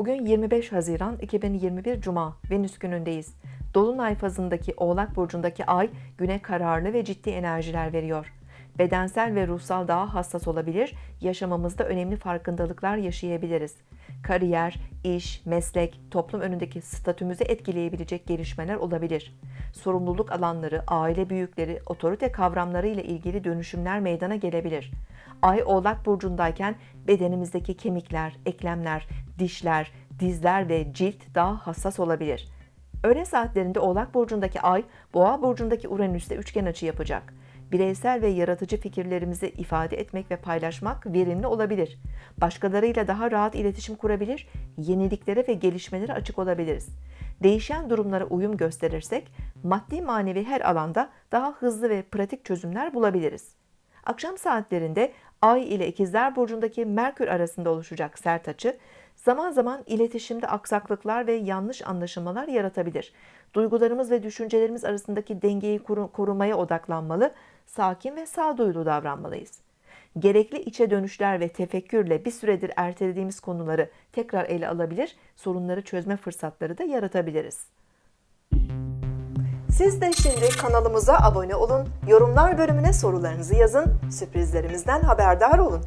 Bugün 25 Haziran 2021 Cuma Venüs günündeyiz. Dolunay fazındaki Oğlak burcundaki ay güne kararlı ve ciddi enerjiler veriyor. Bedensel ve ruhsal daha hassas olabilir, yaşamamızda önemli farkındalıklar yaşayabiliriz. Kariyer, iş, meslek, toplum önündeki statümüzü etkileyebilecek gelişmeler olabilir. Sorumluluk alanları, aile büyükleri, otorite kavramları ile ilgili dönüşümler meydana gelebilir. Ay Oğlak burcundayken bedenimizdeki kemikler, eklemler, dişler, dizler ve cilt daha hassas olabilir. Öğle saatlerinde Oğlak burcundaki Ay, Boğa burcundaki Uranüs'te üçgen açı yapacak. Bireysel ve yaratıcı fikirlerimizi ifade etmek ve paylaşmak verimli olabilir. Başkalarıyla daha rahat iletişim kurabilir, yeniliklere ve gelişmelere açık olabiliriz. Değişen durumlara uyum gösterirsek, maddi manevi her alanda daha hızlı ve pratik çözümler bulabiliriz. Akşam saatlerinde Ay ile İkizler Burcu'ndaki Merkür arasında oluşacak sert açı, zaman zaman iletişimde aksaklıklar ve yanlış anlaşılmalar yaratabilir. Duygularımız ve düşüncelerimiz arasındaki dengeyi korumaya odaklanmalı, sakin ve sağduyulu davranmalıyız. Gerekli içe dönüşler ve tefekkürle bir süredir ertelediğimiz konuları tekrar ele alabilir, sorunları çözme fırsatları da yaratabiliriz. Siz de şimdi kanalımıza abone olun, yorumlar bölümüne sorularınızı yazın, sürprizlerimizden haberdar olun.